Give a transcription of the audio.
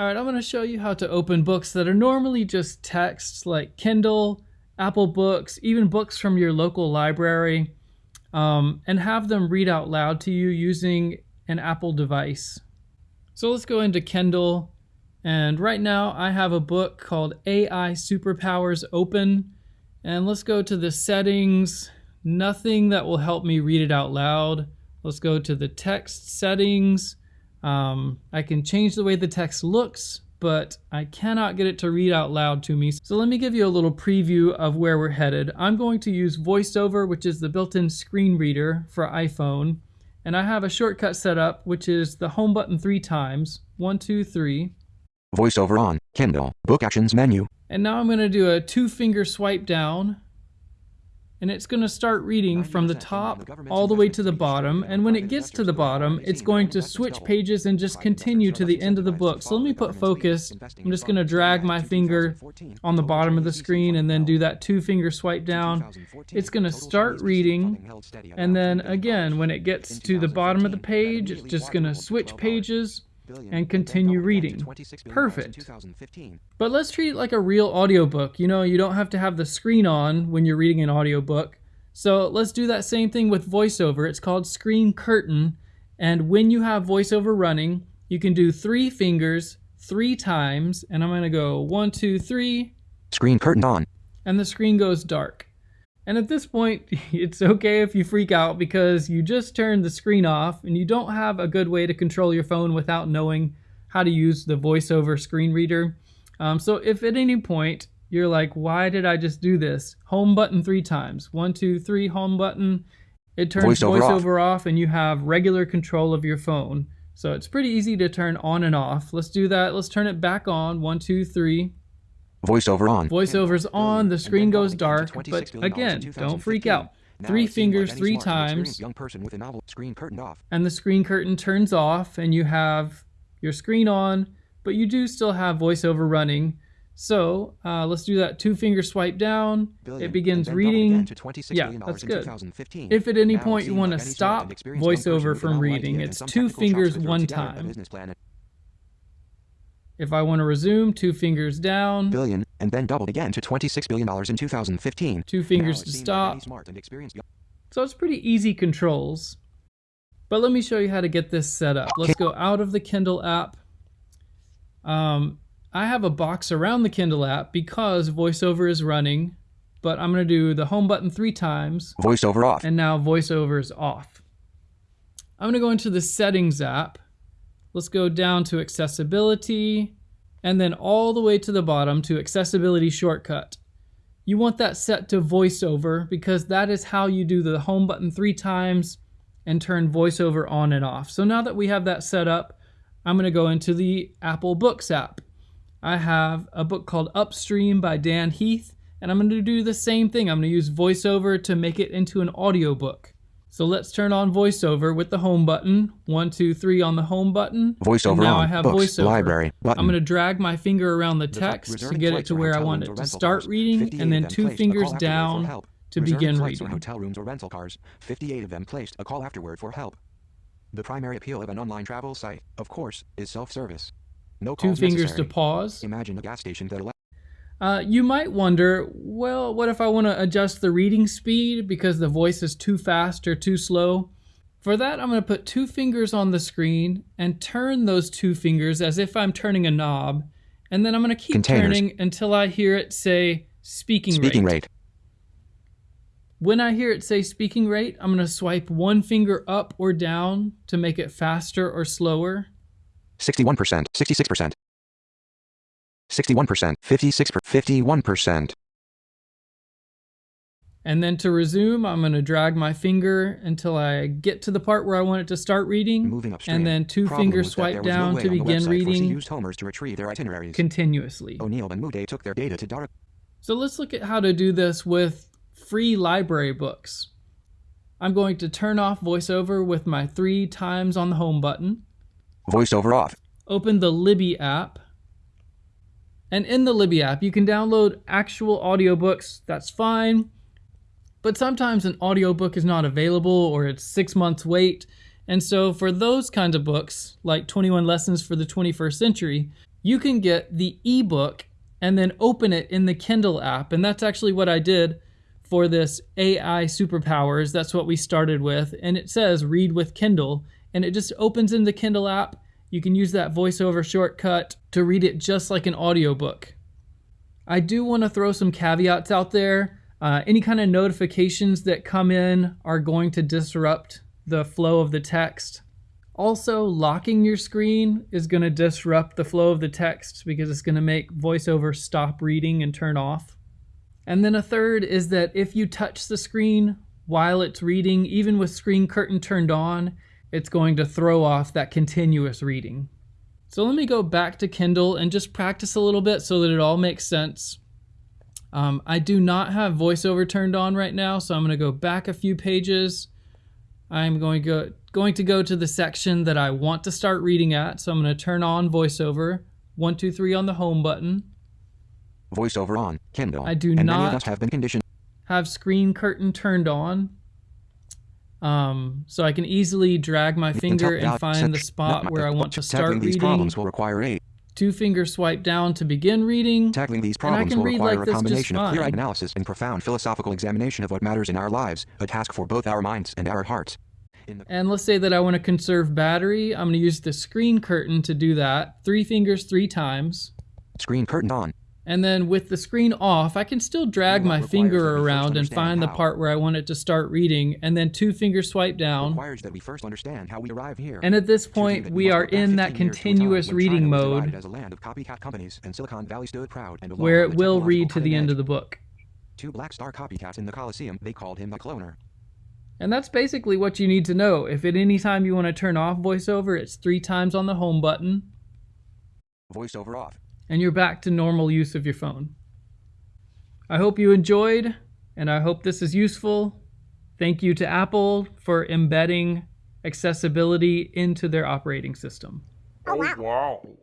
All right, I'm going to show you how to open books that are normally just text like Kindle, Apple Books, even books from your local library, um, and have them read out loud to you using an Apple device. So let's go into Kindle, and right now I have a book called AI Superpowers Open, and let's go to the settings, nothing that will help me read it out loud. Let's go to the text settings, um, I can change the way the text looks, but I cannot get it to read out loud to me. So let me give you a little preview of where we're headed. I'm going to use VoiceOver, which is the built-in screen reader for iPhone. And I have a shortcut set up, which is the home button three times. One, two, three. VoiceOver on, Kindle, Book Actions menu. And now I'm going to do a two-finger swipe down and it's going to start reading from the top all the way to the bottom and when it gets to the bottom it's going to switch pages and just continue to the end of the book. So let me put focus. I'm just going to drag my finger on the bottom of the screen and then do that two finger swipe down. It's going to start reading and then again when it gets to the bottom of the page it's just going to switch pages and continue reading. Perfect. But let's treat it like a real audiobook. You know, you don't have to have the screen on when you're reading an audiobook. So let's do that same thing with voiceover. It's called screen curtain. And when you have voiceover running, you can do three fingers three times. And I'm going to go one, two, three. Screen curtain on. And the screen goes dark. And at this point, it's okay if you freak out because you just turned the screen off and you don't have a good way to control your phone without knowing how to use the voiceover screen reader. Um, so if at any point you're like, why did I just do this? Home button three times. One, two, three, home button. It turns voiceover, voiceover off. off and you have regular control of your phone. So it's pretty easy to turn on and off. Let's do that. Let's turn it back on. One, two, three. Voiceover on. Voiceover's on, the screen goes dark, but again, don't freak out. Three fingers three times, young person with a novel screen curtained off. and the screen curtain turns off, and you have your screen on, but you do still have voiceover running. So uh, let's do that two finger swipe down. It begins reading. yeah, that's good. If at any point you want to stop voiceover from reading, it's two fingers one time. If I want to resume, two fingers down. Billion, and then doubled again to $26 billion in 2015. Two fingers to stop. So it's pretty easy controls. But let me show you how to get this set up. Let's go out of the Kindle app. Um, I have a box around the Kindle app because VoiceOver is running, but I'm going to do the home button three times. VoiceOver off. And now VoiceOver is off. I'm going to go into the settings app Let's go down to accessibility and then all the way to the bottom to accessibility shortcut. You want that set to voiceover because that is how you do the home button three times and turn voiceover on and off. So now that we have that set up, I'm going to go into the Apple Books app. I have a book called Upstream by Dan Heath, and I'm going to do the same thing. I'm going to use voiceover to make it into an audiobook. So let's turn on voiceover with the home button. One, two, three on the home button. Voiceover now on. I have Books, voiceover. Library. Button. I'm going to drag my finger around the text to get it to where I want it to start reading, and then two fingers down to begin reading. hotel rooms or rental cars. 58 of them placed a call afterward for help. The primary appeal of an online travel site, of course, is self-service. No two fingers necessary. to pause. Imagine a gas station that uh, you might wonder, well, what if I want to adjust the reading speed because the voice is too fast or too slow? For that, I'm going to put two fingers on the screen and turn those two fingers as if I'm turning a knob. And then I'm going to keep Containers. turning until I hear it say speaking, speaking rate. rate. When I hear it say speaking rate, I'm going to swipe one finger up or down to make it faster or slower. 61%, 66%, 61%, 56%, 51%. And then to resume, I'm going to drag my finger until I get to the part where I want it to start reading. Moving upstream. And then two fingers swipe down no to begin reading used homers to retrieve their itineraries. continuously. O'Neill and Moody took their data to dark. So let's look at how to do this with free library books. I'm going to turn off VoiceOver with my three times on the home button. VoiceOver off. Open the Libby app and in the Libby app, you can download actual audiobooks. That's fine. But sometimes an audiobook is not available or it's six months wait. And so for those kinds of books, like 21 Lessons for the 21st Century, you can get the ebook and then open it in the Kindle app. And that's actually what I did for this AI superpowers. That's what we started with. And it says read with Kindle and it just opens in the Kindle app. You can use that voiceover shortcut to read it just like an audiobook. I do want to throw some caveats out there. Uh, any kind of notifications that come in are going to disrupt the flow of the text. Also, locking your screen is going to disrupt the flow of the text because it's going to make VoiceOver stop reading and turn off. And then a third is that if you touch the screen while it's reading, even with screen curtain turned on, it's going to throw off that continuous reading. So let me go back to Kindle and just practice a little bit so that it all makes sense. Um, I do not have VoiceOver turned on right now, so I'm going to go back a few pages. I'm going to go going to go to the section that I want to start reading at. So I'm going to turn on VoiceOver. One, two, three on the home button. VoiceOver on Kindle. I do and not many of us have been conditioned. Have screen curtain turned on. Um, so I can easily drag my finger and find the spot where I want to start Tackling these reading. problems will require a Two finger swipe down to begin reading. Tackling these problems will require like a combination of clear-eyed analysis and profound philosophical examination of what matters in our lives, a task for both our minds and our hearts. And let's say that I want to conserve battery. I'm going to use the screen curtain to do that. Three fingers three times. screen curtain on, And then with the screen off, I can still drag my finger that we first around and find the part where I want it to start reading. And then two finger swipe down. requires that we first understand how we arrive here. And at this point, we are in that 15 years to a time continuous reading China was divided mode as a land of copycat companies and Silicon Valley stood proud and where it will read to the end of the book. Two black star copycats in the Colosseum, they called him the cloner. And that's basically what you need to know. If at any time you want to turn off voiceover, it's three times on the home button, Voiceover off. And you're back to normal use of your phone. I hope you enjoyed, and I hope this is useful. Thank you to Apple for embedding accessibility into their operating system. Oh, wow. Oh,